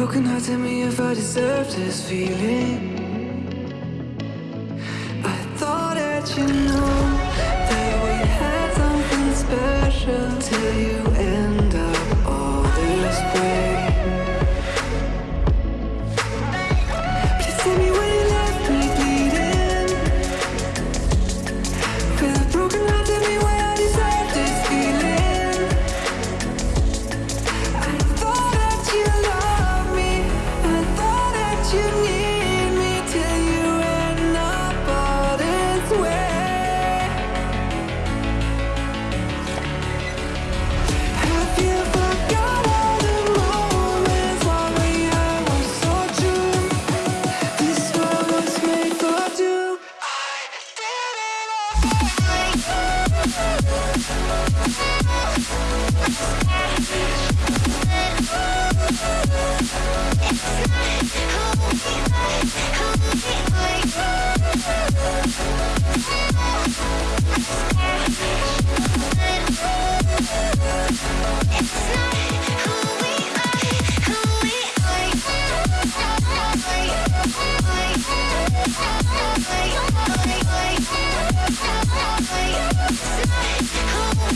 broken heart, tell me if I deserve this feeling. I thought that you know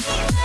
Bye.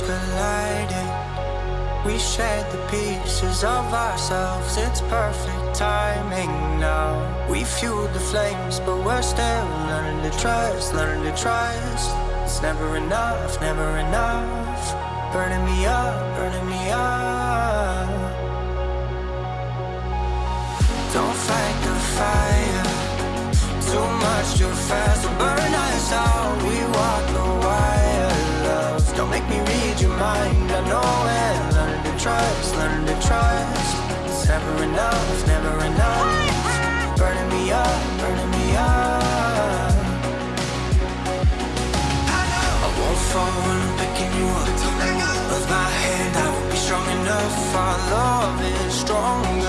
Souls colliding. We shared the pieces of ourselves, it's perfect timing now. We fueled the flames, but we're still learning to trust, learning to trust. It's never enough, never enough. Burning me up, burning me up. Don't fight the fire. Too much too fast burn us out. We trust, learn to trust. It's never enough, never enough. Burning me up, burning me up. I won't fall when I'm picking you up. With my hand, I will be strong enough. Our love is strong